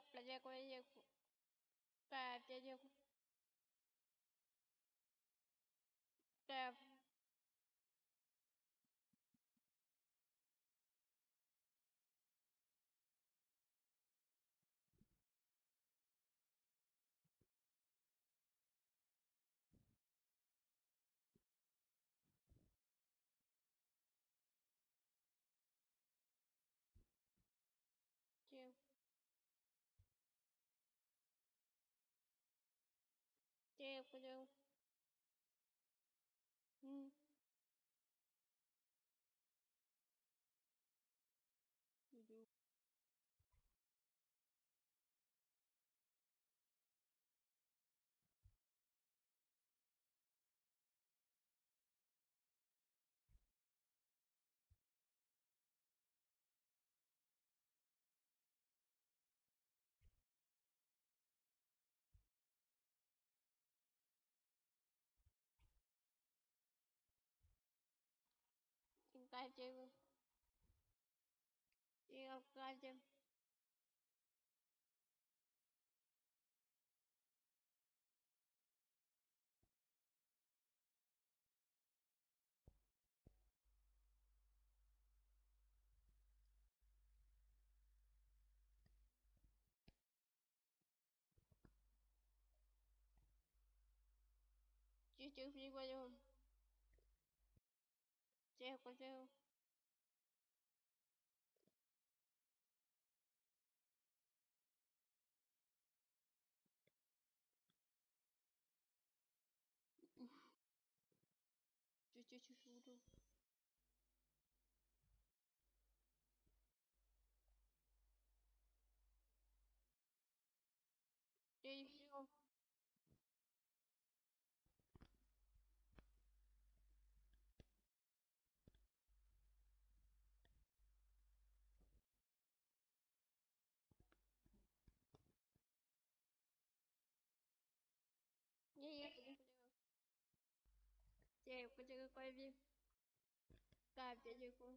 过年过年，过在天气在。回家。Abgabe die Abgabe Чуть-чуть не понял. 结果就就就去苏州。kèo con chưa quay phim cài cho chưa cô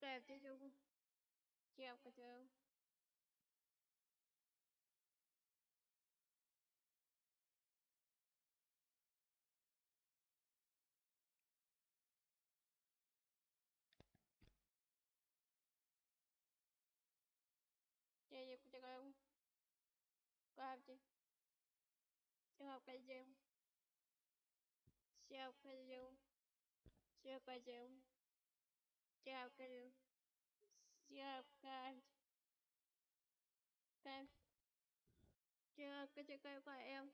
cài cho chưa cô kèo con chưa Chơi gì cũng chơi không? Có hợp chứ? Siêu cây diêu Siêu cây diêu Siêu cây diêu Siêu cây diêu Siêu cây Siêu cây diêu cây của em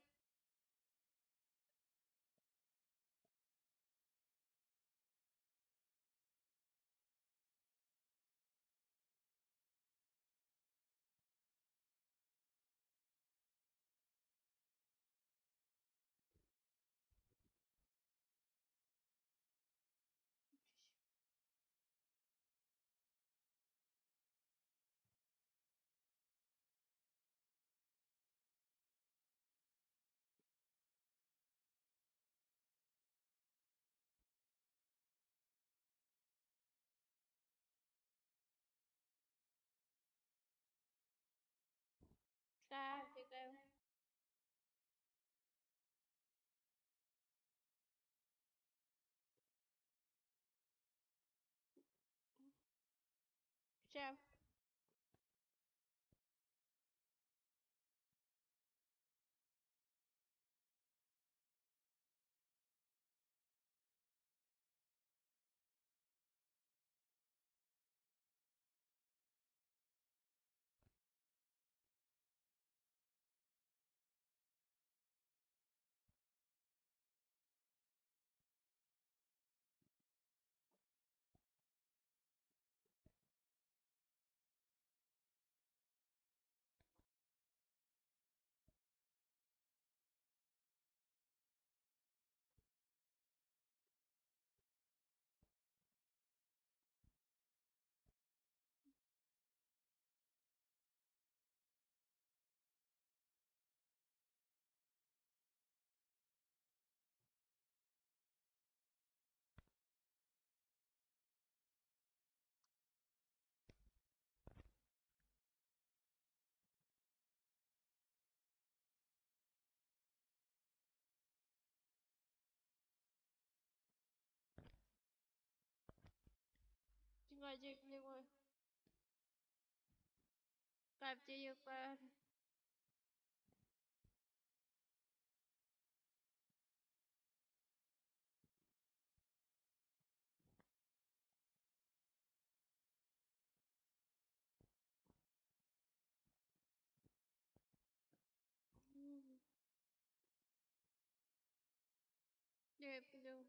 ra việc ờ. làm sao подходи к нему. Картинник Люблю.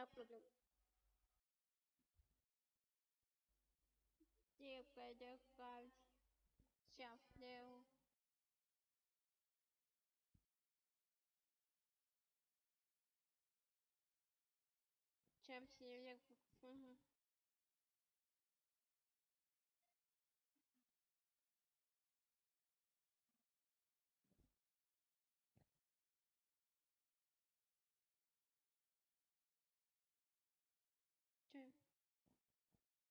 क्या problem Dear brother God, jump now.